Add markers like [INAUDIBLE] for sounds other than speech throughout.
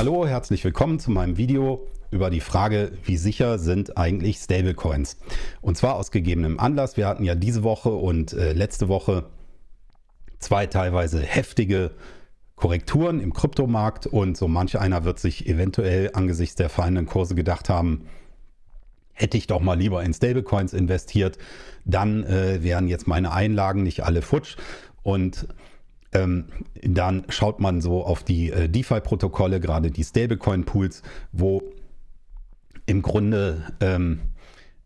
Hallo, herzlich willkommen zu meinem Video über die Frage, wie sicher sind eigentlich Stablecoins? Und zwar aus gegebenem Anlass. Wir hatten ja diese Woche und äh, letzte Woche zwei teilweise heftige Korrekturen im Kryptomarkt und so manch einer wird sich eventuell angesichts der fallenden Kurse gedacht haben, hätte ich doch mal lieber in Stablecoins investiert, dann äh, wären jetzt meine Einlagen nicht alle futsch und ähm, dann schaut man so auf die äh, DeFi-Protokolle, gerade die Stablecoin-Pools, wo im Grunde ähm,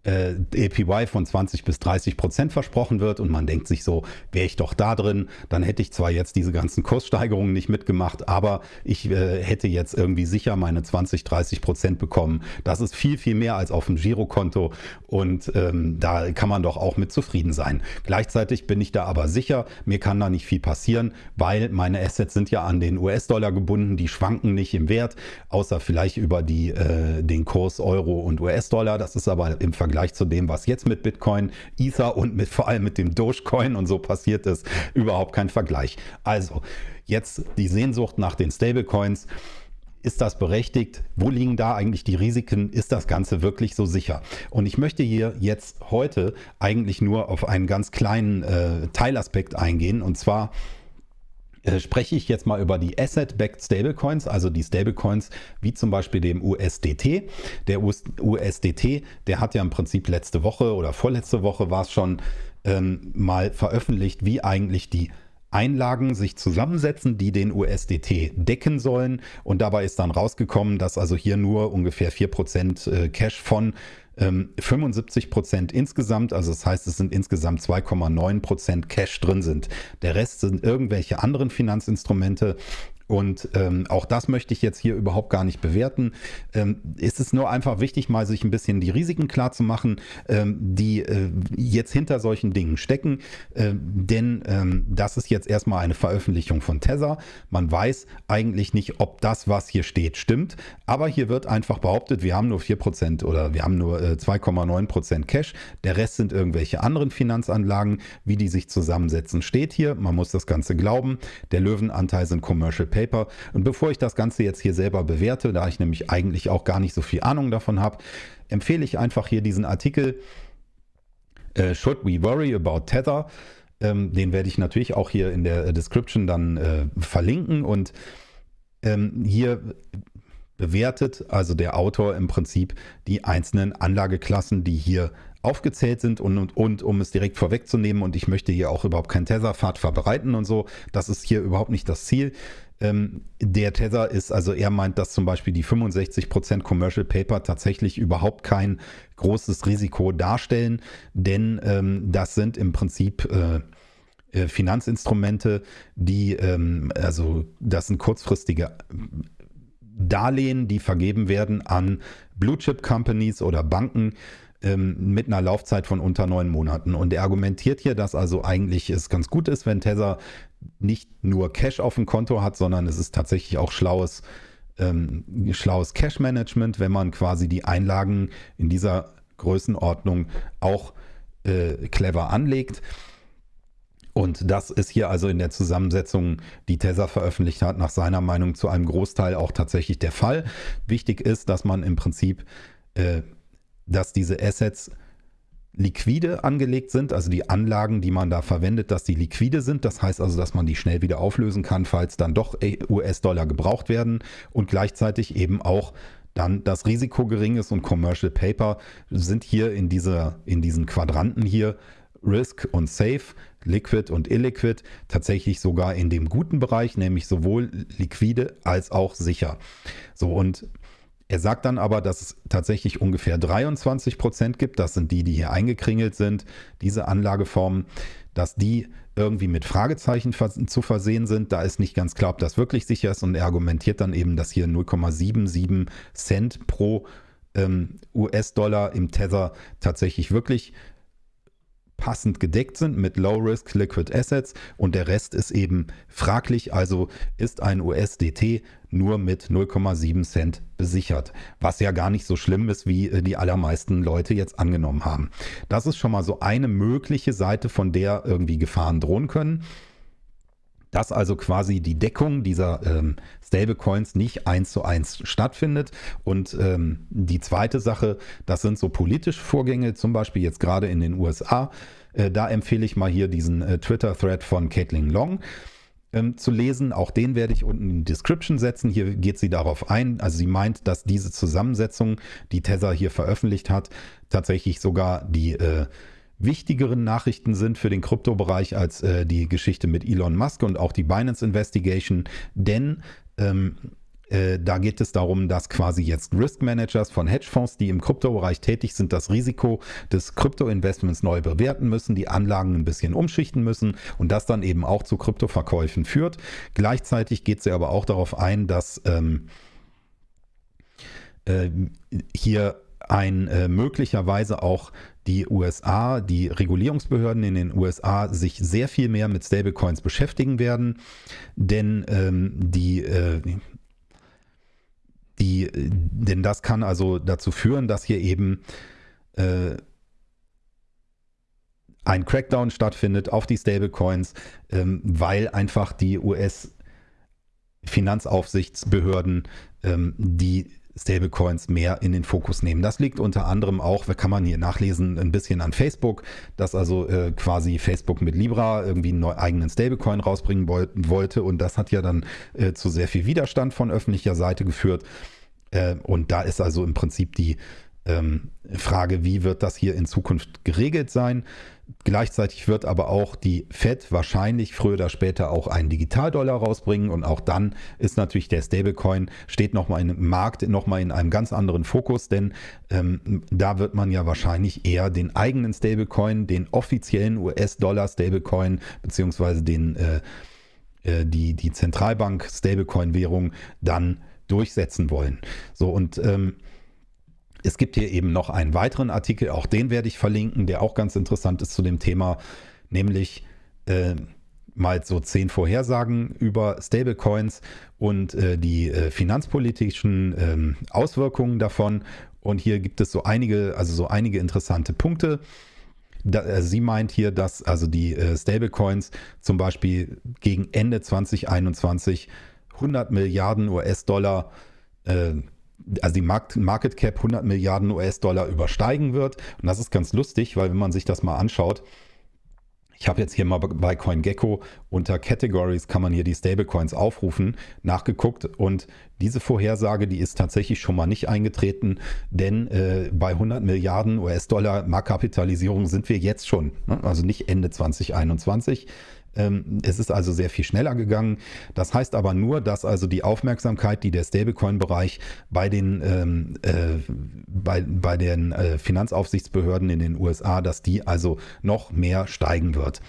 äh, APY von 20 bis 30 Prozent versprochen wird und man denkt sich so, wäre ich doch da drin, dann hätte ich zwar jetzt diese ganzen Kurssteigerungen nicht mitgemacht, aber ich äh, hätte jetzt irgendwie sicher meine 20, 30 Prozent bekommen. Das ist viel, viel mehr als auf dem Girokonto und ähm, da kann man doch auch mit zufrieden sein. Gleichzeitig bin ich da aber sicher, mir kann da nicht viel passieren, weil meine Assets sind ja an den US-Dollar gebunden, die schwanken nicht im Wert, außer vielleicht über die, äh, den Kurs Euro und US-Dollar. Das ist aber im Vergleich Vergleich zu dem, was jetzt mit Bitcoin, Ether und mit, vor allem mit dem Dogecoin und so passiert ist, überhaupt kein Vergleich. Also jetzt die Sehnsucht nach den Stablecoins. Ist das berechtigt? Wo liegen da eigentlich die Risiken? Ist das Ganze wirklich so sicher? Und ich möchte hier jetzt heute eigentlich nur auf einen ganz kleinen äh, Teilaspekt eingehen. Und zwar äh, spreche ich jetzt mal über die Asset-Backed Stablecoins, also die Stablecoins wie zum Beispiel dem USDT. Der USDT, der hat ja im Prinzip letzte Woche oder vorletzte Woche war es schon ähm, mal veröffentlicht, wie eigentlich die Einlagen sich zusammensetzen, die den USDT decken sollen. Und dabei ist dann rausgekommen, dass also hier nur ungefähr 4% äh, Cash von 75 ähm, Prozent insgesamt, also das heißt, es sind insgesamt 2,9 Prozent Cash drin sind. Der Rest sind irgendwelche anderen Finanzinstrumente, und ähm, auch das möchte ich jetzt hier überhaupt gar nicht bewerten. Ähm, ist es nur einfach wichtig, mal sich ein bisschen die Risiken klar zu machen, ähm, die äh, jetzt hinter solchen Dingen stecken. Ähm, denn ähm, das ist jetzt erstmal eine Veröffentlichung von Tether. Man weiß eigentlich nicht, ob das, was hier steht, stimmt. Aber hier wird einfach behauptet, wir haben nur 4% oder wir haben nur äh, 2,9% Cash. Der Rest sind irgendwelche anderen Finanzanlagen. Wie die sich zusammensetzen, steht hier. Man muss das Ganze glauben. Der Löwenanteil sind Commercial Paper. Und bevor ich das Ganze jetzt hier selber bewerte, da ich nämlich eigentlich auch gar nicht so viel Ahnung davon habe, empfehle ich einfach hier diesen Artikel äh, Should We Worry About Tether? Ähm, den werde ich natürlich auch hier in der Description dann äh, verlinken und ähm, hier bewertet also der Autor im Prinzip die einzelnen Anlageklassen, die hier aufgezählt sind und, und, und um es direkt vorwegzunehmen und ich möchte hier auch überhaupt keinen Tether-Pfad verbreiten und so, das ist hier überhaupt nicht das Ziel. Ähm, der Tether ist, also er meint, dass zum Beispiel die 65% Commercial Paper tatsächlich überhaupt kein großes Risiko darstellen, denn ähm, das sind im Prinzip äh, äh, Finanzinstrumente, die, ähm, also das sind kurzfristige Darlehen, die vergeben werden an Blue Chip Companies oder Banken, ähm, mit einer Laufzeit von unter neun Monaten. Und er argumentiert hier, dass also eigentlich es ganz gut ist, wenn Tether nicht nur Cash auf dem Konto hat, sondern es ist tatsächlich auch schlaues, ähm, schlaues Cash-Management, wenn man quasi die Einlagen in dieser Größenordnung auch äh, clever anlegt. Und das ist hier also in der Zusammensetzung, die Tether veröffentlicht hat, nach seiner Meinung zu einem Großteil auch tatsächlich der Fall. Wichtig ist, dass man im Prinzip äh, dass diese Assets liquide angelegt sind, also die Anlagen, die man da verwendet, dass die liquide sind. Das heißt also, dass man die schnell wieder auflösen kann, falls dann doch US-Dollar gebraucht werden und gleichzeitig eben auch dann das Risiko gering ist und Commercial Paper sind hier in, dieser, in diesen Quadranten hier Risk und Safe, Liquid und Illiquid tatsächlich sogar in dem guten Bereich, nämlich sowohl liquide als auch sicher. So und er sagt dann aber, dass es tatsächlich ungefähr 23 Prozent gibt. Das sind die, die hier eingekringelt sind, diese Anlageformen, dass die irgendwie mit Fragezeichen zu versehen sind. Da ist nicht ganz klar, ob das wirklich sicher ist. Und er argumentiert dann eben, dass hier 0,77 Cent pro ähm, US-Dollar im Tether tatsächlich wirklich passend gedeckt sind mit Low-Risk Liquid Assets und der Rest ist eben fraglich, also ist ein USDT nur mit 0,7 Cent besichert, was ja gar nicht so schlimm ist, wie äh, die allermeisten Leute jetzt angenommen haben. Das ist schon mal so eine mögliche Seite, von der irgendwie Gefahren drohen können. Dass also quasi die Deckung dieser ähm, Stablecoins nicht eins zu eins stattfindet. Und ähm, die zweite Sache, das sind so politische Vorgänge, zum Beispiel jetzt gerade in den USA. Äh, da empfehle ich mal hier diesen äh, Twitter-Thread von Caitlin Long ähm, zu lesen. Auch den werde ich unten in die Description setzen. Hier geht sie darauf ein. Also sie meint, dass diese Zusammensetzung, die Tesla hier veröffentlicht hat, tatsächlich sogar die äh, wichtigeren Nachrichten sind für den Kryptobereich als äh, die Geschichte mit Elon Musk und auch die Binance Investigation, denn ähm, äh, da geht es darum, dass quasi jetzt Risk Managers von Hedgefonds, die im Kryptobereich tätig sind, das Risiko des Kryptoinvestments neu bewerten müssen, die Anlagen ein bisschen umschichten müssen und das dann eben auch zu Kryptoverkäufen führt. Gleichzeitig geht sie aber auch darauf ein, dass ähm, äh, hier ein äh, möglicherweise auch die USA, die Regulierungsbehörden in den USA sich sehr viel mehr mit Stablecoins beschäftigen werden, denn ähm, die, äh, die, denn das kann also dazu führen, dass hier eben äh, ein Crackdown stattfindet auf die Stablecoins, ähm, weil einfach die US Finanzaufsichtsbehörden ähm, die Stablecoins mehr in den Fokus nehmen. Das liegt unter anderem auch, kann man hier nachlesen, ein bisschen an Facebook, dass also äh, quasi Facebook mit Libra irgendwie einen eigenen Stablecoin rausbringen wollte und das hat ja dann äh, zu sehr viel Widerstand von öffentlicher Seite geführt. Äh, und da ist also im Prinzip die ähm, Frage, wie wird das hier in Zukunft geregelt sein? Gleichzeitig wird aber auch die Fed wahrscheinlich früher oder später auch einen Digitaldollar rausbringen und auch dann ist natürlich der Stablecoin, steht nochmal im Markt nochmal in einem ganz anderen Fokus, denn ähm, da wird man ja wahrscheinlich eher den eigenen Stablecoin, den offiziellen US-Dollar Stablecoin beziehungsweise den, äh, äh, die, die Zentralbank Stablecoin-Währung dann durchsetzen wollen. So und ähm, es gibt hier eben noch einen weiteren Artikel, auch den werde ich verlinken, der auch ganz interessant ist zu dem Thema, nämlich äh, mal so zehn Vorhersagen über Stablecoins und äh, die äh, finanzpolitischen ähm, Auswirkungen davon. Und hier gibt es so einige, also so einige interessante Punkte. Da, äh, sie meint hier, dass also die äh, Stablecoins zum Beispiel gegen Ende 2021 100 Milliarden US-Dollar äh, also die Market Cap 100 Milliarden US-Dollar übersteigen wird. Und das ist ganz lustig, weil wenn man sich das mal anschaut, ich habe jetzt hier mal bei CoinGecko unter Categories kann man hier die Stablecoins aufrufen, nachgeguckt und diese Vorhersage, die ist tatsächlich schon mal nicht eingetreten, denn äh, bei 100 Milliarden US-Dollar Marktkapitalisierung sind wir jetzt schon, ne? also nicht Ende 2021. Ähm, es ist also sehr viel schneller gegangen. Das heißt aber nur, dass also die Aufmerksamkeit, die der Stablecoin-Bereich bei den, ähm, äh, bei, bei den äh, Finanzaufsichtsbehörden in den USA, dass die also noch mehr steigen wird.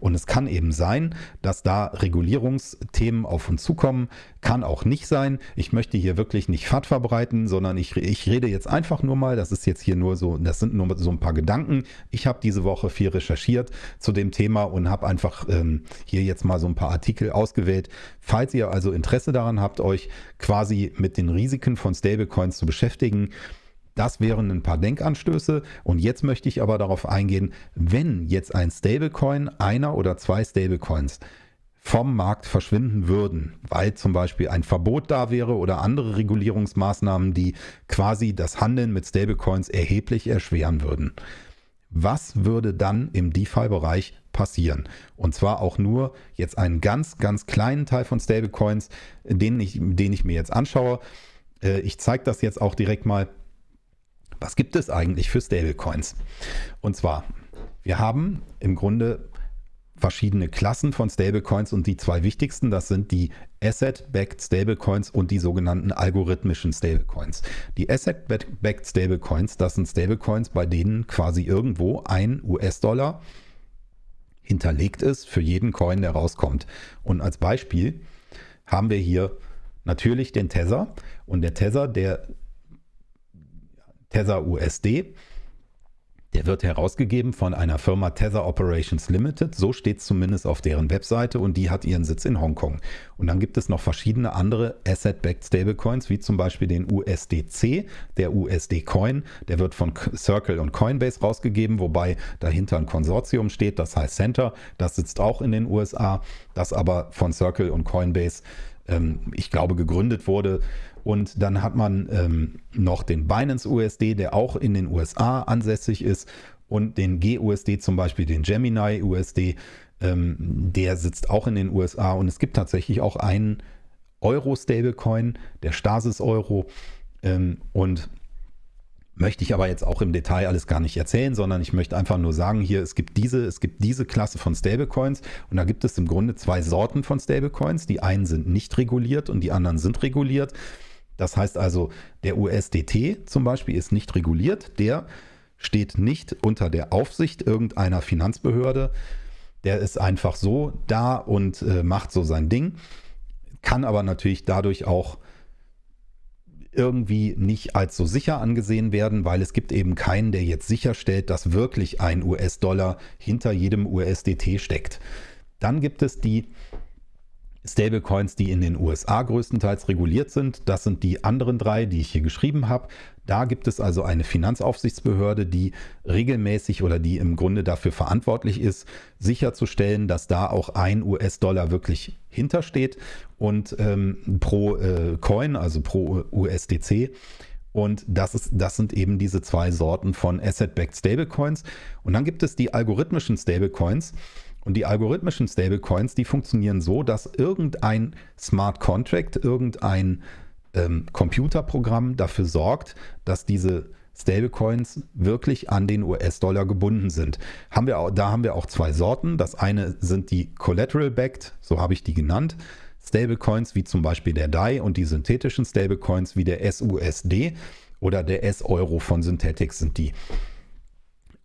Und es kann eben sein, dass da Regulierungsthemen auf uns zukommen, kann auch nicht sein. Ich möchte hier wirklich nicht FAT verbreiten, sondern ich, ich rede jetzt einfach nur mal, das ist jetzt hier nur so, das sind nur so ein paar Gedanken. Ich habe diese Woche viel recherchiert zu dem Thema und habe einfach ähm, hier jetzt mal so ein paar Artikel ausgewählt. Falls ihr also Interesse daran habt, euch quasi mit den Risiken von Stablecoins zu beschäftigen, das wären ein paar Denkanstöße. Und jetzt möchte ich aber darauf eingehen, wenn jetzt ein Stablecoin, einer oder zwei Stablecoins vom Markt verschwinden würden, weil zum Beispiel ein Verbot da wäre oder andere Regulierungsmaßnahmen, die quasi das Handeln mit Stablecoins erheblich erschweren würden. Was würde dann im DeFi-Bereich passieren? Und zwar auch nur jetzt einen ganz, ganz kleinen Teil von Stablecoins, den ich, den ich mir jetzt anschaue. Äh, ich zeige das jetzt auch direkt mal. Was gibt es eigentlich für Stablecoins? Und zwar, wir haben im Grunde verschiedene Klassen von Stablecoins und die zwei wichtigsten, das sind die Asset-Backed Stablecoins und die sogenannten algorithmischen Stablecoins. Die Asset-Backed Stablecoins, das sind Stablecoins, bei denen quasi irgendwo ein US-Dollar hinterlegt ist für jeden Coin, der rauskommt. Und als Beispiel haben wir hier natürlich den Tether und der Tether, der Tether USD, Der wird herausgegeben von einer Firma Tether Operations Limited, so steht es zumindest auf deren Webseite und die hat ihren Sitz in Hongkong. Und dann gibt es noch verschiedene andere Asset-Backed Stablecoins, wie zum Beispiel den USDC, der USD-Coin, der wird von Circle und Coinbase rausgegeben, wobei dahinter ein Konsortium steht, das heißt Center, das sitzt auch in den USA, das aber von Circle und Coinbase, ähm, ich glaube, gegründet wurde und dann hat man ähm, noch den Binance USD, der auch in den USA ansässig ist. Und den GUSD zum Beispiel, den Gemini USD, ähm, der sitzt auch in den USA. Und es gibt tatsächlich auch einen Euro-Stablecoin, der Stasis-Euro. Ähm, und möchte ich aber jetzt auch im Detail alles gar nicht erzählen, sondern ich möchte einfach nur sagen, hier, es gibt diese, es gibt diese Klasse von Stablecoins und da gibt es im Grunde zwei Sorten von Stablecoins. Die einen sind nicht reguliert und die anderen sind reguliert. Das heißt also, der USDT zum Beispiel ist nicht reguliert, der steht nicht unter der Aufsicht irgendeiner Finanzbehörde. Der ist einfach so da und äh, macht so sein Ding, kann aber natürlich dadurch auch irgendwie nicht als so sicher angesehen werden, weil es gibt eben keinen, der jetzt sicherstellt, dass wirklich ein US-Dollar hinter jedem USDT steckt. Dann gibt es die Stablecoins, die in den USA größtenteils reguliert sind. Das sind die anderen drei, die ich hier geschrieben habe. Da gibt es also eine Finanzaufsichtsbehörde, die regelmäßig oder die im Grunde dafür verantwortlich ist, sicherzustellen, dass da auch ein US-Dollar wirklich hintersteht und ähm, pro äh, Coin, also pro USDC. Und das, ist, das sind eben diese zwei Sorten von Asset-Backed Stablecoins. Und dann gibt es die algorithmischen Stablecoins. Und die algorithmischen Stablecoins, die funktionieren so, dass irgendein Smart Contract, irgendein ähm, Computerprogramm dafür sorgt, dass diese Stablecoins wirklich an den US-Dollar gebunden sind. Haben wir auch, da haben wir auch zwei Sorten. Das eine sind die Collateral-Backed, so habe ich die genannt. Stablecoins wie zum Beispiel der DAI und die synthetischen Stablecoins wie der SUSD oder der S-Euro von Synthetics sind die.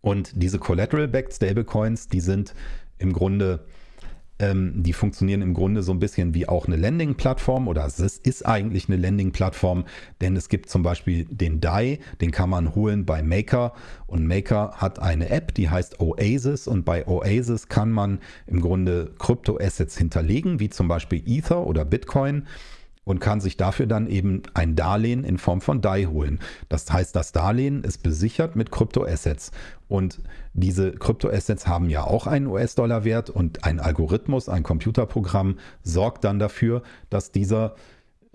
Und diese Collateral-Backed Stablecoins, die sind im Grunde, ähm, die funktionieren im Grunde so ein bisschen wie auch eine Landing-Plattform oder es ist eigentlich eine Landing-Plattform, denn es gibt zum Beispiel den DAI, den kann man holen bei Maker und Maker hat eine App, die heißt Oasis und bei Oasis kann man im Grunde Krypto-Assets hinterlegen, wie zum Beispiel Ether oder Bitcoin und kann sich dafür dann eben ein Darlehen in Form von DAI holen. Das heißt, das Darlehen ist besichert mit Kryptoassets. Und diese Kryptoassets haben ja auch einen US-Dollar-Wert und ein Algorithmus, ein Computerprogramm sorgt dann dafür, dass dieser,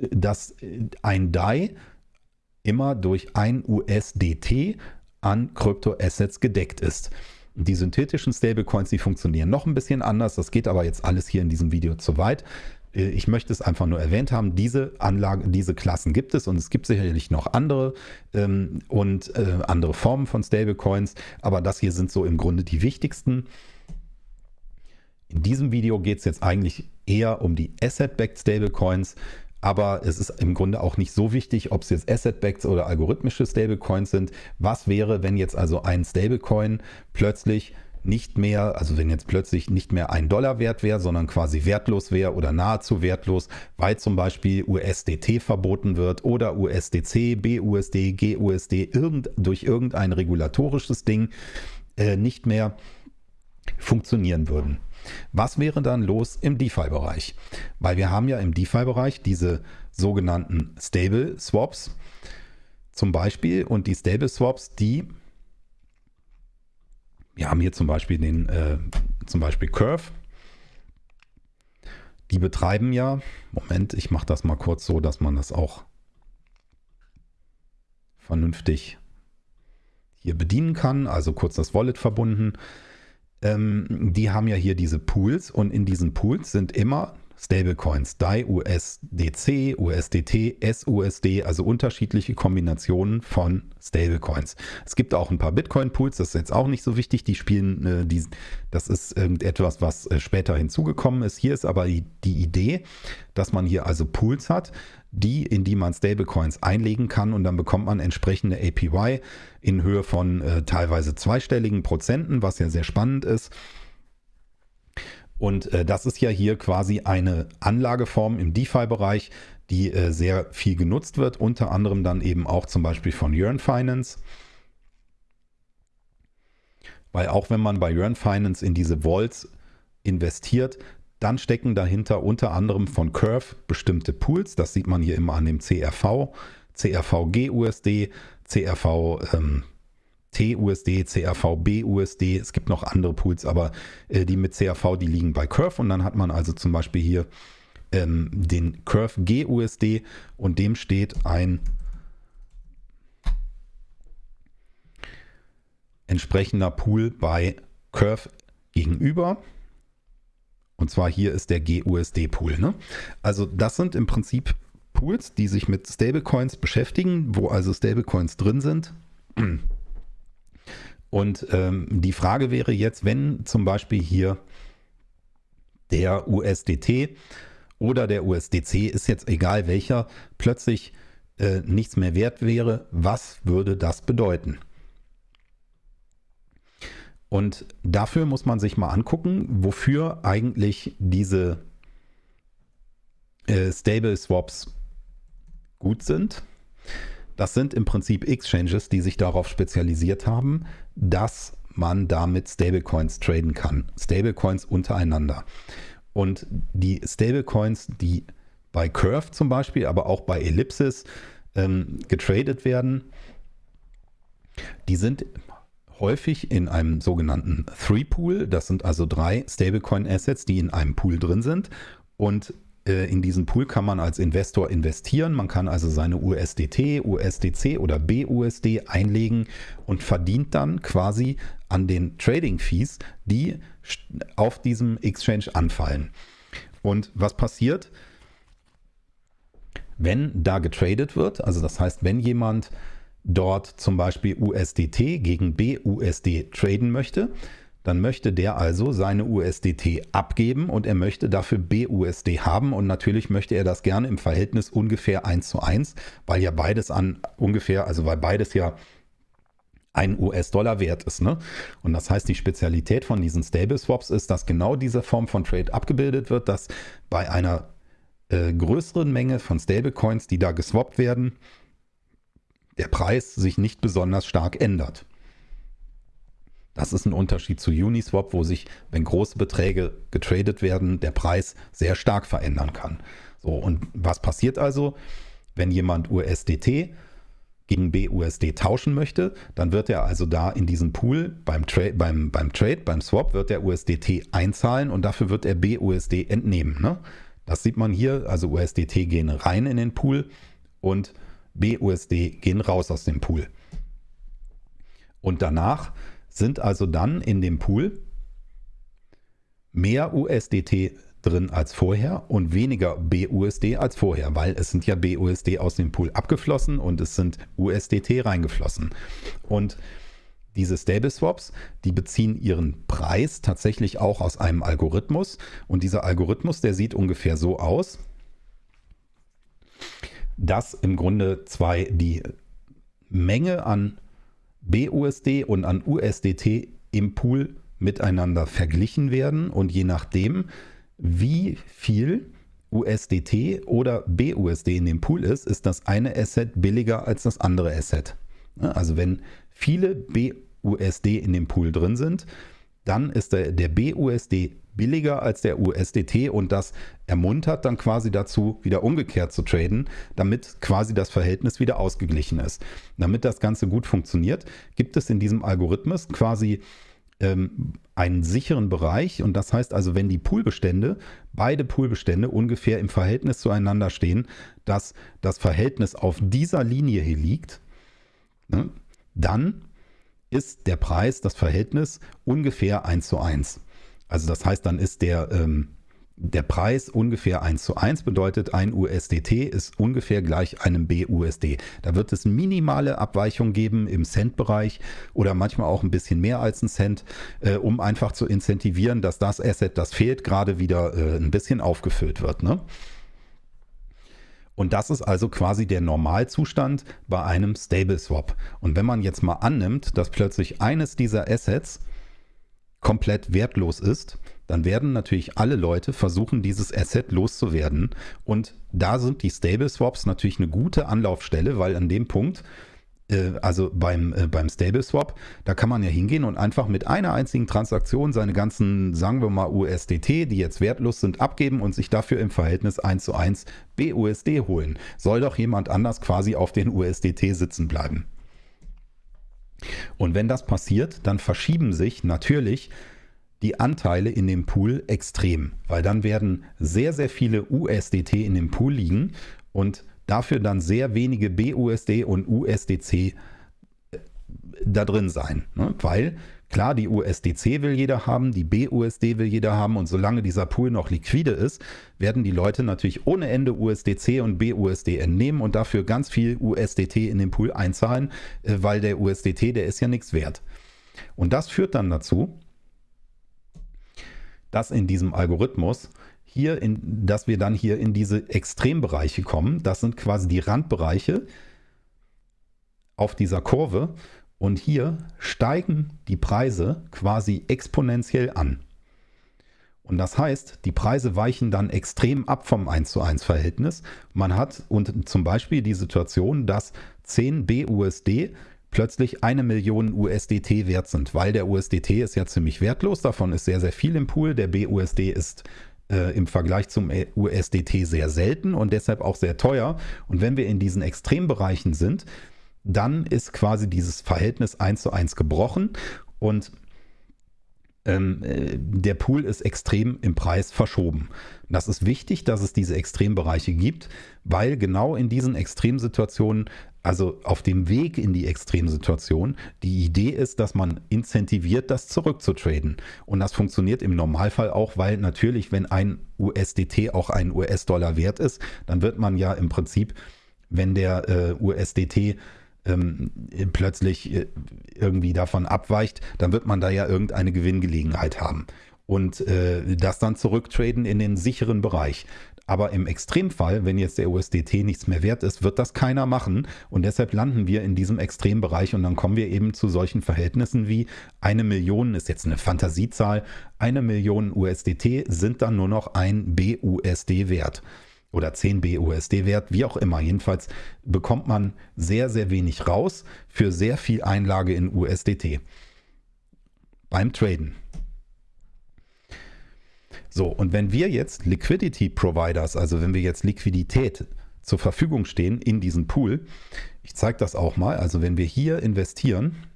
dass ein DAI immer durch ein USDT an Kryptoassets gedeckt ist. Die synthetischen Stablecoins, die funktionieren noch ein bisschen anders. Das geht aber jetzt alles hier in diesem Video zu weit. Äh, ich möchte es einfach nur erwähnt haben, diese Anlagen, diese Klassen gibt es und es gibt sicherlich noch andere ähm, und äh, andere Formen von Stablecoins, aber das hier sind so im Grunde die wichtigsten. In diesem Video geht es jetzt eigentlich eher um die Asset-Backed Stablecoins, aber es ist im Grunde auch nicht so wichtig, ob es jetzt Asset-Backed oder algorithmische Stablecoins sind. Was wäre, wenn jetzt also ein Stablecoin plötzlich nicht mehr, also wenn jetzt plötzlich nicht mehr ein Dollar wert wäre, sondern quasi wertlos wäre oder nahezu wertlos, weil zum Beispiel USDT verboten wird oder USDC, BUSD, GUSD irgend, durch irgendein regulatorisches Ding äh, nicht mehr funktionieren würden. Was wäre dann los im DeFi-Bereich? Weil wir haben ja im DeFi-Bereich diese sogenannten Stable Swaps zum Beispiel und die Stable Swaps, die wir haben hier zum Beispiel den, äh, zum Beispiel Curve. Die betreiben ja, Moment, ich mache das mal kurz so, dass man das auch vernünftig hier bedienen kann, also kurz das Wallet verbunden. Ähm, die haben ja hier diese Pools und in diesen Pools sind immer Stablecoins, DAI, USDC, USDT, SUSD, also unterschiedliche Kombinationen von Stablecoins. Es gibt auch ein paar Bitcoin-Pools, das ist jetzt auch nicht so wichtig, die spielen, äh, die, das ist etwas, was äh, später hinzugekommen ist. Hier ist aber die, Idee, dass man hier also Pools hat, die, in die man Stablecoins einlegen kann und dann bekommt man entsprechende APY in Höhe von äh, teilweise zweistelligen Prozenten, was ja sehr spannend ist. Und äh, das ist ja hier quasi eine Anlageform im DeFi-Bereich, die äh, sehr viel genutzt wird, unter anderem dann eben auch zum Beispiel von Yearn Finance. weil auch wenn man bei Yearn Finance in diese Vaults investiert, dann stecken dahinter unter anderem von Curve bestimmte Pools. Das sieht man hier immer an dem CRV, CRV GUSD, CRV ähm, TUSD, CRV BUSD. Es gibt noch andere Pools, aber äh, die mit CRV, die liegen bei Curve. Und dann hat man also zum Beispiel hier ähm, den Curve GUSD und dem steht ein entsprechender Pool bei Curve gegenüber. Und zwar hier ist der GUSD-Pool. Ne? Also das sind im Prinzip Pools, die sich mit Stablecoins beschäftigen, wo also Stablecoins drin sind. Und ähm, die Frage wäre jetzt, wenn zum Beispiel hier der USDT oder der USDC, ist jetzt egal welcher, plötzlich äh, nichts mehr wert wäre, was würde das bedeuten? Und dafür muss man sich mal angucken, wofür eigentlich diese äh, Stable Swaps gut sind. Das sind im Prinzip Exchanges, die sich darauf spezialisiert haben, dass man damit Stablecoins traden kann. Stablecoins untereinander. Und die Stablecoins, die bei Curve zum Beispiel, aber auch bei Ellipsis ähm, getradet werden, die sind häufig in einem sogenannten Three-Pool. Das sind also drei Stablecoin-Assets, die in einem Pool drin sind. Und in diesen Pool kann man als Investor investieren. Man kann also seine USDT, USDC oder BUSD einlegen und verdient dann quasi an den Trading Fees, die auf diesem Exchange anfallen. Und was passiert, wenn da getradet wird? Also das heißt, wenn jemand dort zum Beispiel USDT gegen BUSD traden möchte, dann möchte der also seine USDT abgeben und er möchte dafür BUSD haben und natürlich möchte er das gerne im Verhältnis ungefähr 1 zu 1, weil ja beides an ungefähr, also weil beides ja ein US-Dollar wert ist. Ne? Und das heißt, die Spezialität von diesen Stable Swaps ist, dass genau diese Form von Trade abgebildet wird, dass bei einer äh, größeren Menge von Stablecoins, die da geswappt werden, der Preis sich nicht besonders stark ändert. Das ist ein Unterschied zu Uniswap, wo sich, wenn große Beträge getradet werden, der Preis sehr stark verändern kann. So, und was passiert also, wenn jemand USDT gegen BUSD tauschen möchte, dann wird er also da in diesen Pool beim, Tra beim, beim Trade, beim Swap, wird er USDT einzahlen und dafür wird er BUSD entnehmen. Ne? Das sieht man hier, also USDT gehen rein in den Pool und BUSD gehen raus aus dem Pool. Und danach sind also dann in dem Pool mehr USDT drin als vorher und weniger BUSD als vorher, weil es sind ja BUSD aus dem Pool abgeflossen und es sind USDT reingeflossen. Und diese Stable Swaps, die beziehen ihren Preis tatsächlich auch aus einem Algorithmus und dieser Algorithmus, der sieht ungefähr so aus, dass im Grunde zwei die Menge an BUSD und an USDT im Pool miteinander verglichen werden und je nachdem, wie viel USDT oder BUSD in dem Pool ist, ist das eine Asset billiger als das andere Asset. Also wenn viele BUSD in dem Pool drin sind, dann ist der, der BUSD billiger als der USDT und das ermuntert dann quasi dazu, wieder umgekehrt zu traden, damit quasi das Verhältnis wieder ausgeglichen ist. Damit das Ganze gut funktioniert, gibt es in diesem Algorithmus quasi ähm, einen sicheren Bereich und das heißt also, wenn die Poolbestände, beide Poolbestände ungefähr im Verhältnis zueinander stehen, dass das Verhältnis auf dieser Linie hier liegt, ne, dann ist der Preis, das Verhältnis ungefähr 1 zu 1. Also das heißt, dann ist der, ähm, der Preis ungefähr 1 zu 1 bedeutet, ein USDT ist ungefähr gleich einem BUSD. Da wird es minimale Abweichungen geben im Cent-Bereich oder manchmal auch ein bisschen mehr als ein Cent, äh, um einfach zu incentivieren, dass das Asset, das fehlt, gerade wieder äh, ein bisschen aufgefüllt wird. Ne? Und das ist also quasi der Normalzustand bei einem Stable Swap. Und wenn man jetzt mal annimmt, dass plötzlich eines dieser Assets komplett wertlos ist, dann werden natürlich alle Leute versuchen, dieses Asset loszuwerden. Und da sind die Stable Swaps natürlich eine gute Anlaufstelle, weil an dem Punkt also beim, äh, beim Stable Swap, da kann man ja hingehen und einfach mit einer einzigen Transaktion seine ganzen, sagen wir mal, USDT, die jetzt wertlos sind, abgeben und sich dafür im Verhältnis 1 zu 1 BUSD holen. Soll doch jemand anders quasi auf den USDT sitzen bleiben. Und wenn das passiert, dann verschieben sich natürlich die Anteile in dem Pool extrem, weil dann werden sehr, sehr viele USDT in dem Pool liegen und dafür dann sehr wenige BUSD und USDC äh, da drin sein. Ne? Weil klar, die USDC will jeder haben, die BUSD will jeder haben und solange dieser Pool noch liquide ist, werden die Leute natürlich ohne Ende USDC und BUSD entnehmen und dafür ganz viel USDT in den Pool einzahlen, äh, weil der USDT, der ist ja nichts wert. Und das führt dann dazu, dass in diesem Algorithmus hier, in, dass wir dann hier in diese Extrembereiche kommen. Das sind quasi die Randbereiche auf dieser Kurve. Und hier steigen die Preise quasi exponentiell an. Und das heißt, die Preise weichen dann extrem ab vom 1 zu 1 Verhältnis. Man hat und zum Beispiel die Situation, dass 10 BUSD plötzlich eine Million USDT wert sind, weil der USDT ist ja ziemlich wertlos, davon ist sehr, sehr viel im Pool, der BUSD ist äh, im Vergleich zum USDT sehr selten und deshalb auch sehr teuer. Und wenn wir in diesen Extrembereichen sind, dann ist quasi dieses Verhältnis 1 zu 1 gebrochen und ähm, äh, der Pool ist extrem im Preis verschoben. Das ist wichtig, dass es diese Extrembereiche gibt, weil genau in diesen Extremsituationen also auf dem Weg in die Extremsituation, die Idee ist, dass man incentiviert, das zurückzutraden. Und das funktioniert im Normalfall auch, weil natürlich, wenn ein USDT auch ein US-Dollar wert ist, dann wird man ja im Prinzip, wenn der äh, USDT ähm, plötzlich äh, irgendwie davon abweicht, dann wird man da ja irgendeine Gewinngelegenheit haben und äh, das dann zurücktraden in den sicheren Bereich. Aber im Extremfall, wenn jetzt der USDT nichts mehr wert ist, wird das keiner machen. Und deshalb landen wir in diesem Extrembereich und dann kommen wir eben zu solchen Verhältnissen wie eine Million ist jetzt eine Fantasiezahl. Eine Million USDT sind dann nur noch ein BUSD wert oder 10 BUSD wert, wie auch immer. Jedenfalls bekommt man sehr, sehr wenig raus für sehr viel Einlage in USDT beim Traden. So, und wenn wir jetzt Liquidity Providers, also wenn wir jetzt Liquidität zur Verfügung stehen in diesen Pool, ich zeige das auch mal, also wenn wir hier investieren,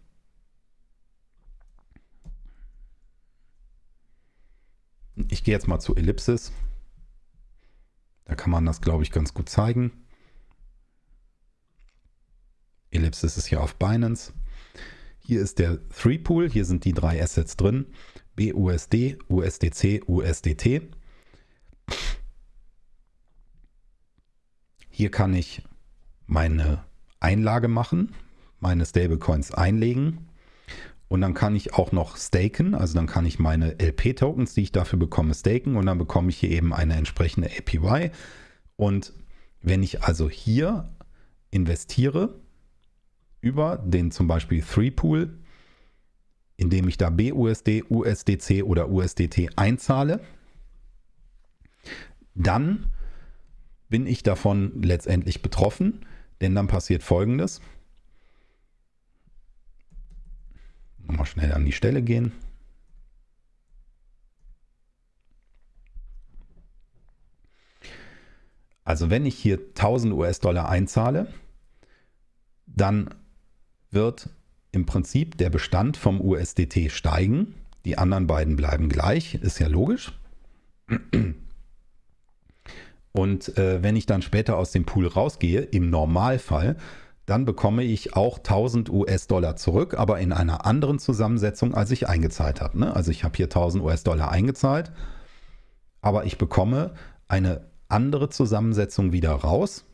ich gehe jetzt mal zu Ellipsis, da kann man das, glaube ich, ganz gut zeigen. Ellipsis ist hier auf Binance. Hier ist der Three Pool, hier sind die drei Assets drin. BUSD, USDC, USDT. Hier kann ich meine Einlage machen, meine Stablecoins einlegen und dann kann ich auch noch staken, also dann kann ich meine LP-Tokens, die ich dafür bekomme, staken und dann bekomme ich hier eben eine entsprechende APY. Und wenn ich also hier investiere über den zum Beispiel 3-Pool, indem ich da BUSD, USDC oder USDT einzahle, dann bin ich davon letztendlich betroffen, denn dann passiert Folgendes. Mal schnell an die Stelle gehen. Also wenn ich hier 1000 US-Dollar einzahle, dann wird im Prinzip der Bestand vom USDT steigen. Die anderen beiden bleiben gleich, ist ja logisch. Und äh, wenn ich dann später aus dem Pool rausgehe, im Normalfall, dann bekomme ich auch 1000 US-Dollar zurück, aber in einer anderen Zusammensetzung, als ich eingezahlt habe. Ne? Also ich habe hier 1000 US-Dollar eingezahlt, aber ich bekomme eine andere Zusammensetzung wieder raus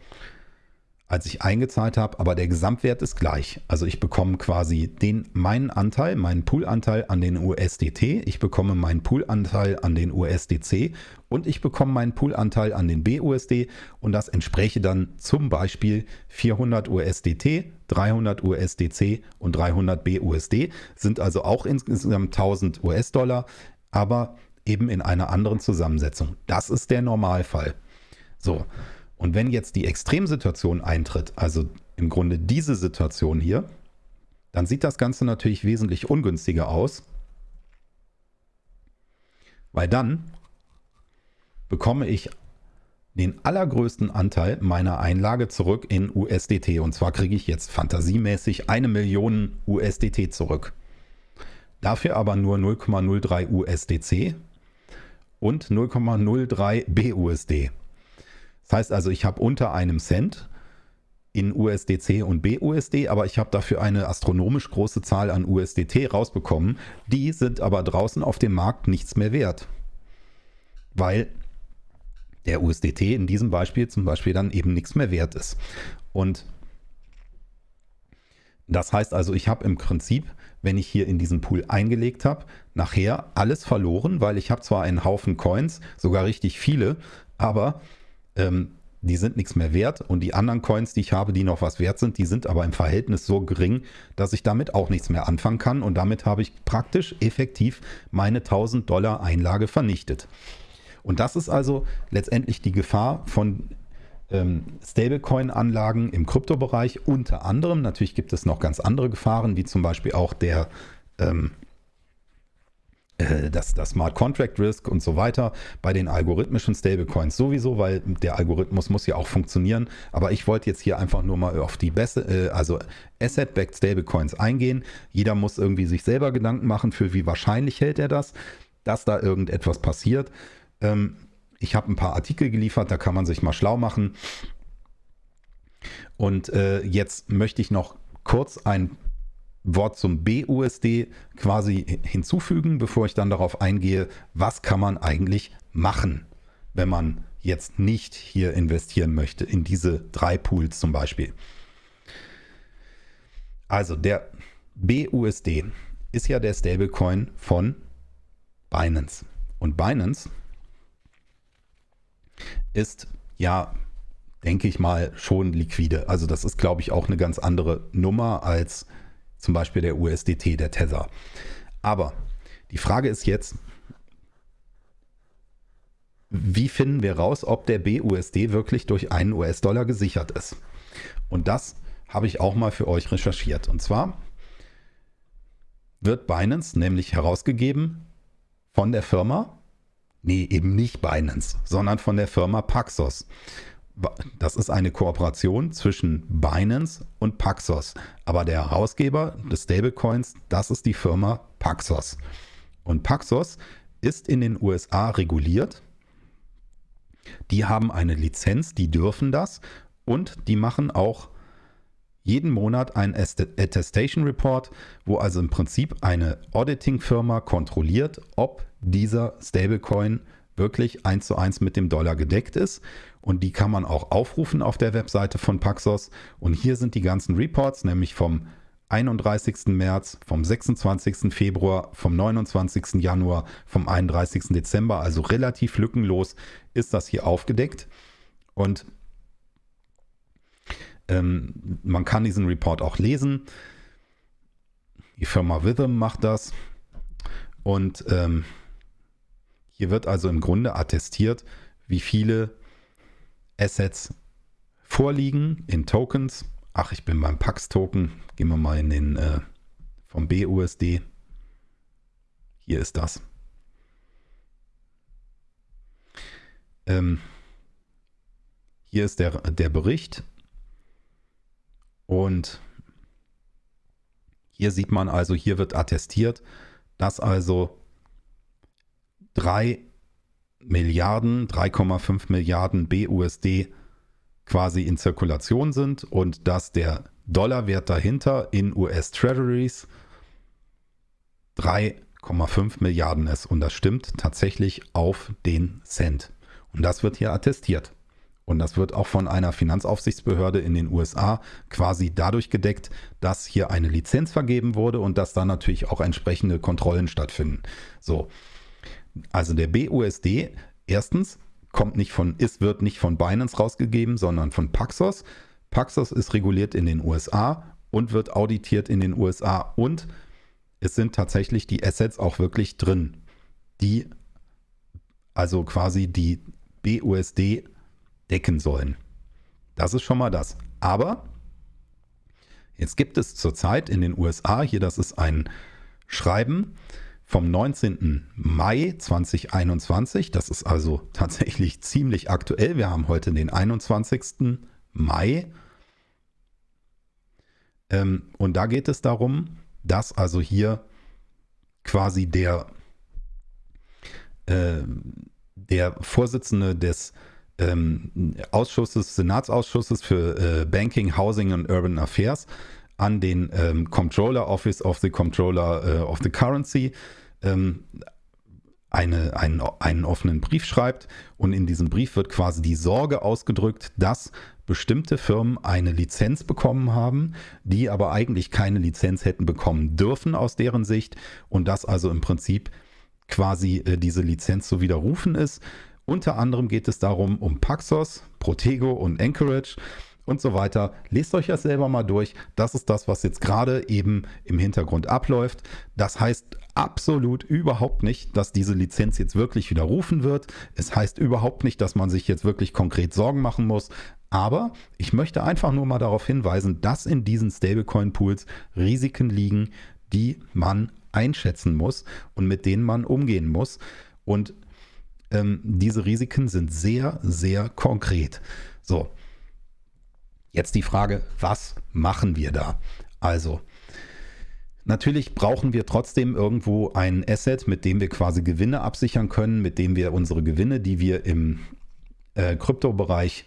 als ich eingezahlt habe, aber der Gesamtwert ist gleich. Also ich bekomme quasi den, meinen Anteil, meinen Poolanteil an den USDT, ich bekomme meinen Poolanteil an den USDC und ich bekomme meinen Poolanteil an den BUSD und das entspräche dann zum Beispiel 400 USDT, 300 USDC und 300 BUSD, sind also auch insgesamt 1000 US-Dollar, aber eben in einer anderen Zusammensetzung. Das ist der Normalfall. So. Und wenn jetzt die Extremsituation eintritt, also im Grunde diese Situation hier, dann sieht das Ganze natürlich wesentlich ungünstiger aus, weil dann bekomme ich den allergrößten Anteil meiner Einlage zurück in USDT. Und zwar kriege ich jetzt fantasiemäßig eine Million USDT zurück. Dafür aber nur 0,03 USDC und 0,03 BUSD. Das heißt also, ich habe unter einem Cent in USDC und BUSD, aber ich habe dafür eine astronomisch große Zahl an USDT rausbekommen. Die sind aber draußen auf dem Markt nichts mehr wert, weil der USDT in diesem Beispiel zum Beispiel dann eben nichts mehr wert ist. Und das heißt also, ich habe im Prinzip, wenn ich hier in diesen Pool eingelegt habe, nachher alles verloren, weil ich habe zwar einen Haufen Coins, sogar richtig viele, aber ähm, die sind nichts mehr wert und die anderen Coins, die ich habe, die noch was wert sind, die sind aber im Verhältnis so gering, dass ich damit auch nichts mehr anfangen kann und damit habe ich praktisch effektiv meine 1000 Dollar Einlage vernichtet. Und das ist also letztendlich die Gefahr von ähm, Stablecoin-Anlagen im Kryptobereich unter anderem. Natürlich gibt es noch ganz andere Gefahren, wie zum Beispiel auch der ähm, äh, das, das Smart Contract Risk und so weiter bei den algorithmischen Stablecoins sowieso, weil der Algorithmus muss ja auch funktionieren. Aber ich wollte jetzt hier einfach nur mal auf die beste, äh, also Asset-Backed Stablecoins eingehen. Jeder muss irgendwie sich selber Gedanken machen, für wie wahrscheinlich hält er das, dass da irgendetwas passiert. Ähm, ich habe ein paar Artikel geliefert, da kann man sich mal schlau machen. Und äh, jetzt möchte ich noch kurz ein Wort zum BUSD quasi hinzufügen, bevor ich dann darauf eingehe, was kann man eigentlich machen, wenn man jetzt nicht hier investieren möchte, in diese drei Pools zum Beispiel. Also der BUSD ist ja der Stablecoin von Binance. Und Binance ist ja, denke ich mal, schon liquide. Also das ist, glaube ich, auch eine ganz andere Nummer als zum Beispiel der USDT, der Tether. Aber die Frage ist jetzt, wie finden wir raus, ob der BUSD wirklich durch einen US-Dollar gesichert ist? Und das habe ich auch mal für euch recherchiert. Und zwar wird Binance nämlich herausgegeben von der Firma Nee, eben nicht Binance, sondern von der Firma Paxos. Das ist eine Kooperation zwischen Binance und Paxos. Aber der Herausgeber des Stablecoins, das ist die Firma Paxos. Und Paxos ist in den USA reguliert. Die haben eine Lizenz, die dürfen das und die machen auch jeden Monat ein Attestation Report, wo also im Prinzip eine Auditing-Firma kontrolliert, ob dieser Stablecoin wirklich eins zu eins mit dem Dollar gedeckt ist. Und die kann man auch aufrufen auf der Webseite von Paxos. Und hier sind die ganzen Reports, nämlich vom 31. März, vom 26. Februar, vom 29. Januar, vom 31. Dezember. Also relativ lückenlos ist das hier aufgedeckt. Und ähm, man kann diesen Report auch lesen. Die Firma Witham macht das. Und ähm, hier wird also im Grunde attestiert, wie viele Assets vorliegen in Tokens. Ach, ich bin beim Pax-Token. Gehen wir mal in den äh, vom BUSD. Hier ist das. Ähm, hier ist der, der Bericht und hier sieht man also, hier wird attestiert, dass also 3 Milliarden, 3,5 Milliarden BUSD quasi in Zirkulation sind und dass der Dollarwert dahinter in US Treasuries 3,5 Milliarden ist. Und das stimmt tatsächlich auf den Cent. Und das wird hier attestiert. Und das wird auch von einer Finanzaufsichtsbehörde in den USA quasi dadurch gedeckt, dass hier eine Lizenz vergeben wurde und dass da natürlich auch entsprechende Kontrollen stattfinden. So. Also der BUSD, erstens, kommt nicht von, ist, wird nicht von Binance rausgegeben, sondern von Paxos. Paxos ist reguliert in den USA und wird auditiert in den USA und es sind tatsächlich die Assets auch wirklich drin, die also quasi die BUSD decken sollen. Das ist schon mal das. Aber Jetzt gibt es zurzeit in den USA, hier das ist ein Schreiben vom 19. Mai 2021, das ist also tatsächlich ziemlich aktuell, wir haben heute den 21. Mai ähm, und da geht es darum, dass also hier quasi der, äh, der Vorsitzende des ähm, Ausschusses, Senatsausschusses für äh, Banking, Housing and Urban Affairs an den ähm, Comptroller Office of the Comptroller äh, of the Currency ähm, eine, einen, einen offenen Brief schreibt und in diesem Brief wird quasi die Sorge ausgedrückt, dass bestimmte Firmen eine Lizenz bekommen haben, die aber eigentlich keine Lizenz hätten bekommen dürfen aus deren Sicht und dass also im Prinzip quasi äh, diese Lizenz zu widerrufen ist. Unter anderem geht es darum um Paxos, Protego und Anchorage und so weiter. Lest euch das selber mal durch. Das ist das, was jetzt gerade eben im Hintergrund abläuft. Das heißt absolut überhaupt nicht, dass diese Lizenz jetzt wirklich widerrufen wird. Es heißt überhaupt nicht, dass man sich jetzt wirklich konkret Sorgen machen muss. Aber ich möchte einfach nur mal darauf hinweisen, dass in diesen Stablecoin-Pools Risiken liegen, die man einschätzen muss und mit denen man umgehen muss. Und ähm, diese Risiken sind sehr, sehr konkret. So, jetzt die Frage, was machen wir da? Also, Natürlich brauchen wir trotzdem irgendwo ein Asset, mit dem wir quasi Gewinne absichern können, mit dem wir unsere Gewinne, die wir im äh, Kryptobereich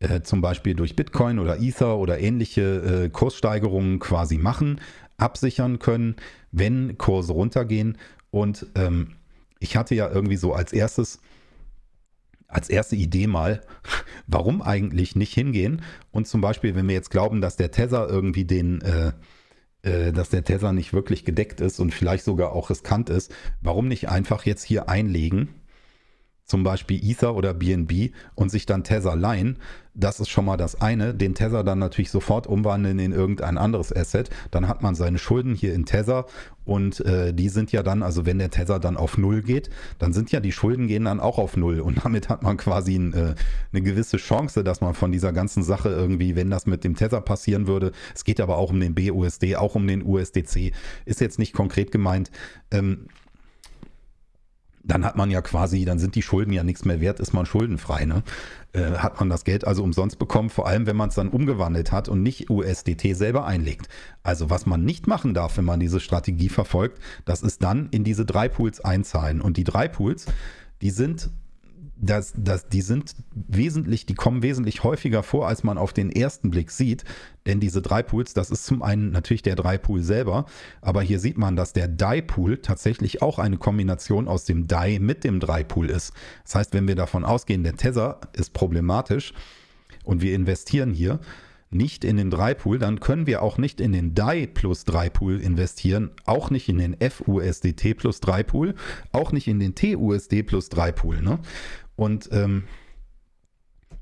äh, zum Beispiel durch Bitcoin oder Ether oder ähnliche äh, Kurssteigerungen quasi machen, absichern können, wenn Kurse runtergehen. Und ähm, ich hatte ja irgendwie so als erstes, als erste Idee mal, [LAUGHS] warum eigentlich nicht hingehen? Und zum Beispiel, wenn wir jetzt glauben, dass der Tether irgendwie den, äh, äh, dass der Tether nicht wirklich gedeckt ist und vielleicht sogar auch riskant ist, warum nicht einfach jetzt hier einlegen zum Beispiel Ether oder BNB und sich dann Tether leihen, das ist schon mal das eine. Den Tether dann natürlich sofort umwandeln in irgendein anderes Asset. Dann hat man seine Schulden hier in Tether und äh, die sind ja dann, also wenn der Tether dann auf Null geht, dann sind ja die Schulden gehen dann auch auf Null und damit hat man quasi ein, äh, eine gewisse Chance, dass man von dieser ganzen Sache irgendwie, wenn das mit dem Tether passieren würde, es geht aber auch um den BUSD, auch um den USDC, ist jetzt nicht konkret gemeint, ähm, dann hat man ja quasi, dann sind die Schulden ja nichts mehr wert, ist man schuldenfrei. Ne? Äh, hat man das Geld also umsonst bekommen, vor allem wenn man es dann umgewandelt hat und nicht USDT selber einlegt. Also was man nicht machen darf, wenn man diese Strategie verfolgt, das ist dann in diese drei Pools einzahlen. Und die drei Pools, die sind das, das, die sind wesentlich, die kommen wesentlich häufiger vor, als man auf den ersten Blick sieht. Denn diese drei Pools, das ist zum einen natürlich der drei Pool selber, aber hier sieht man, dass der Die Pool tatsächlich auch eine Kombination aus dem Die mit dem drei Pool ist. Das heißt, wenn wir davon ausgehen, der Tether ist problematisch und wir investieren hier, nicht in den 3-Pool, dann können wir auch nicht in den DAI plus 3-Pool investieren, auch nicht in den FUSDT plus 3-Pool, auch nicht in den TUSD plus 3-Pool. Ne? Und ähm,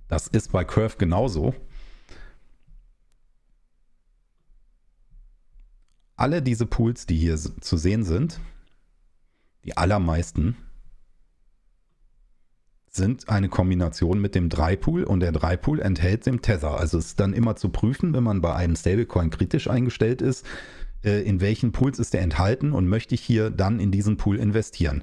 das ist bei Curve genauso. Alle diese Pools, die hier zu sehen sind, die allermeisten, sind eine Kombination mit dem 3-Pool und der 3-Pool enthält den Tether. Also es ist dann immer zu prüfen, wenn man bei einem Stablecoin kritisch eingestellt ist, äh, in welchen Pools ist der enthalten und möchte ich hier dann in diesen Pool investieren.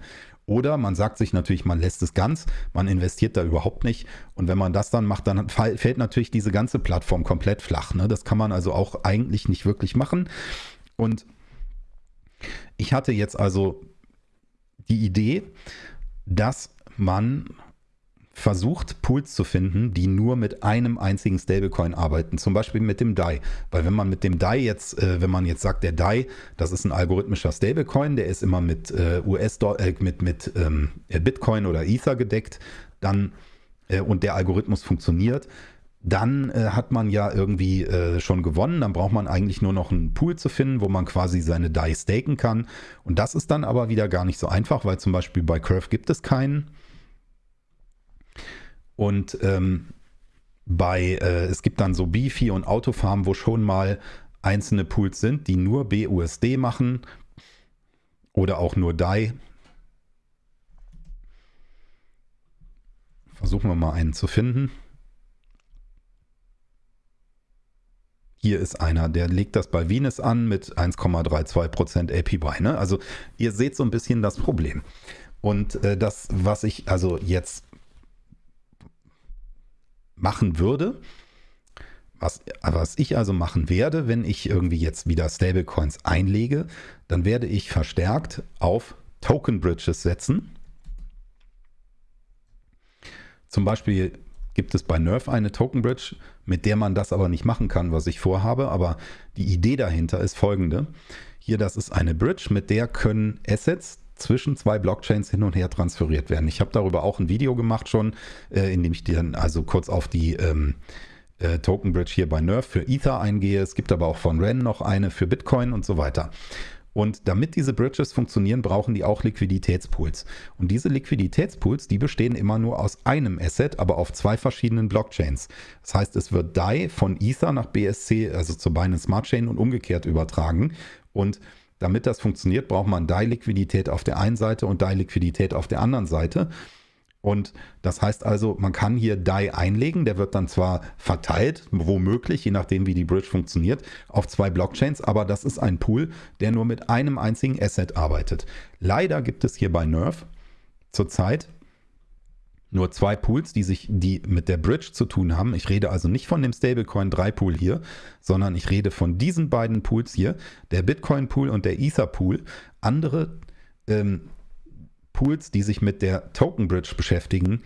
Oder man sagt sich natürlich, man lässt es ganz, man investiert da überhaupt nicht. Und wenn man das dann macht, dann fällt natürlich diese ganze Plattform komplett flach. Ne? Das kann man also auch eigentlich nicht wirklich machen. Und ich hatte jetzt also die Idee, dass man versucht, Pools zu finden, die nur mit einem einzigen Stablecoin arbeiten, zum Beispiel mit dem DAI. Weil wenn man mit dem DAI jetzt, äh, wenn man jetzt sagt, der DAI, das ist ein algorithmischer Stablecoin, der ist immer mit äh, US äh, mit, mit ähm, Bitcoin oder Ether gedeckt, dann äh, und der Algorithmus funktioniert, dann äh, hat man ja irgendwie äh, schon gewonnen. Dann braucht man eigentlich nur noch einen Pool zu finden, wo man quasi seine DAI staken kann. Und das ist dann aber wieder gar nicht so einfach, weil zum Beispiel bei Curve gibt es keinen. Und ähm, bei, äh, es gibt dann so Beefy und Autofarm, wo schon mal einzelne Pools sind, die nur BUSD machen oder auch nur DAI. Versuchen wir mal einen zu finden. Hier ist einer, der legt das bei Venus an mit 1,32% APY. Ne? Also ihr seht so ein bisschen das Problem. Und äh, das, was ich also jetzt machen würde, was, was ich also machen werde, wenn ich irgendwie jetzt wieder Stablecoins einlege, dann werde ich verstärkt auf Token Bridges setzen. Zum Beispiel gibt es bei Nerf eine Token Bridge, mit der man das aber nicht machen kann, was ich vorhabe. Aber die Idee dahinter ist folgende. Hier, das ist eine Bridge, mit der können Assets zwischen zwei Blockchains hin und her transferiert werden. Ich habe darüber auch ein Video gemacht schon, äh, in dem ich dann also kurz auf die ähm, äh, Token Bridge hier bei Nerf für Ether eingehe. Es gibt aber auch von Ren noch eine für Bitcoin und so weiter. Und damit diese Bridges funktionieren, brauchen die auch Liquiditätspools. Und diese Liquiditätspools, die bestehen immer nur aus einem Asset, aber auf zwei verschiedenen Blockchains. Das heißt, es wird DAI von Ether nach BSC, also zur Binance Smart Chain und umgekehrt übertragen. Und damit das funktioniert, braucht man DAI-Liquidität auf der einen Seite und DAI-Liquidität auf der anderen Seite. Und das heißt also, man kann hier DAI einlegen, der wird dann zwar verteilt, womöglich, je nachdem wie die Bridge funktioniert, auf zwei Blockchains, aber das ist ein Pool, der nur mit einem einzigen Asset arbeitet. Leider gibt es hier bei Nerf zurzeit nur zwei Pools, die sich, die mit der Bridge zu tun haben. Ich rede also nicht von dem Stablecoin 3 Pool hier, sondern ich rede von diesen beiden Pools hier, der Bitcoin Pool und der Ether Pool. Andere ähm, Pools, die sich mit der Token Bridge beschäftigen,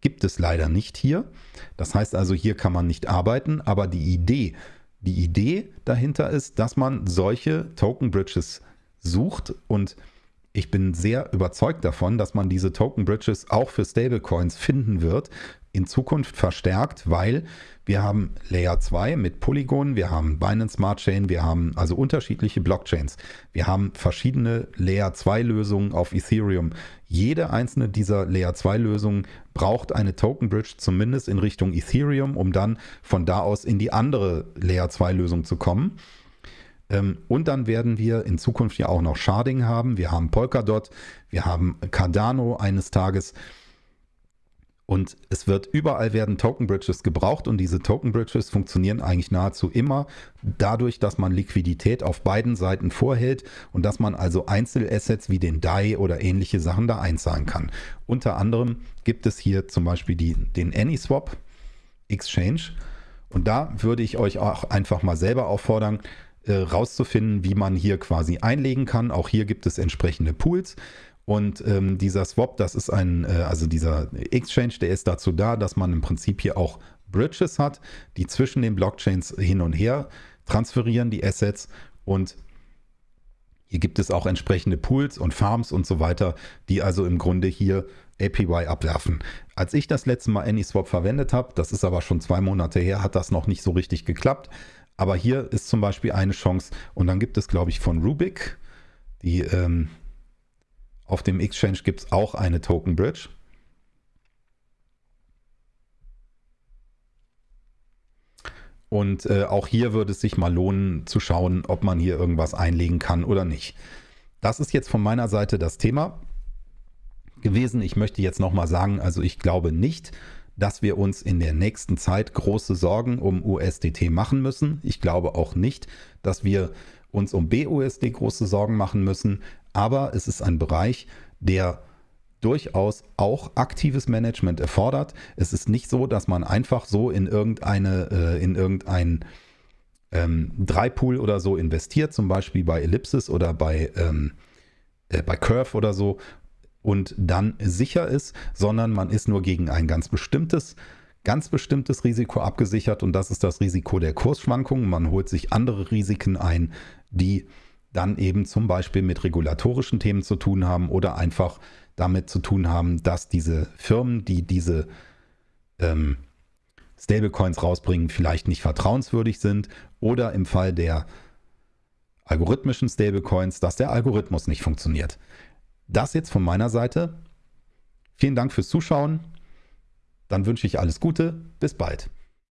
gibt es leider nicht hier. Das heißt also, hier kann man nicht arbeiten, aber die Idee, die Idee dahinter ist, dass man solche Token Bridges sucht und ich bin sehr überzeugt davon, dass man diese Token Bridges auch für Stablecoins finden wird, in Zukunft verstärkt, weil wir haben Layer 2 mit Polygon, wir haben Binance Smart Chain, wir haben also unterschiedliche Blockchains. Wir haben verschiedene Layer 2 Lösungen auf Ethereum. Jede einzelne dieser Layer 2 Lösungen braucht eine Token Bridge zumindest in Richtung Ethereum, um dann von da aus in die andere Layer 2 Lösung zu kommen. Ähm, und dann werden wir in Zukunft ja auch noch Sharding haben. Wir haben Polkadot, wir haben Cardano eines Tages. Und es wird überall werden Token Bridges gebraucht und diese Token Bridges funktionieren eigentlich nahezu immer dadurch, dass man Liquidität auf beiden Seiten vorhält und dass man also Einzelassets wie den DAI oder ähnliche Sachen da einzahlen kann. Unter anderem gibt es hier zum Beispiel die, den AnySwap Exchange und da würde ich euch auch einfach mal selber auffordern, äh, rauszufinden, wie man hier quasi einlegen kann. Auch hier gibt es entsprechende Pools. Und ähm, dieser Swap, das ist ein, äh, also dieser Exchange, der ist dazu da, dass man im Prinzip hier auch Bridges hat, die zwischen den Blockchains hin und her transferieren, die Assets. Und hier gibt es auch entsprechende Pools und Farms und so weiter, die also im Grunde hier APY abwerfen. Als ich das letzte Mal AnySwap verwendet habe, das ist aber schon zwei Monate her, hat das noch nicht so richtig geklappt. Aber hier ist zum Beispiel eine Chance. Und dann gibt es, glaube ich, von Rubik, die ähm, auf dem Exchange gibt es auch eine Token Bridge. Und äh, auch hier würde es sich mal lohnen zu schauen, ob man hier irgendwas einlegen kann oder nicht. Das ist jetzt von meiner Seite das Thema gewesen. Ich möchte jetzt nochmal sagen, also ich glaube nicht, dass wir uns in der nächsten Zeit große Sorgen um USDT machen müssen. Ich glaube auch nicht, dass wir uns um BUSD große Sorgen machen müssen. Aber es ist ein Bereich, der durchaus auch aktives Management erfordert. Es ist nicht so, dass man einfach so in irgendeine, äh, in irgendein ähm, Dreipool oder so investiert, zum Beispiel bei Ellipsis oder bei, ähm, äh, bei Curve oder so und dann sicher ist, sondern man ist nur gegen ein ganz bestimmtes ganz bestimmtes Risiko abgesichert und das ist das Risiko der Kursschwankungen. Man holt sich andere Risiken ein, die dann eben zum Beispiel mit regulatorischen Themen zu tun haben oder einfach damit zu tun haben, dass diese Firmen, die diese ähm, Stablecoins rausbringen, vielleicht nicht vertrauenswürdig sind oder im Fall der algorithmischen Stablecoins, dass der Algorithmus nicht funktioniert. Das jetzt von meiner Seite. Vielen Dank fürs Zuschauen. Dann wünsche ich alles Gute. Bis bald.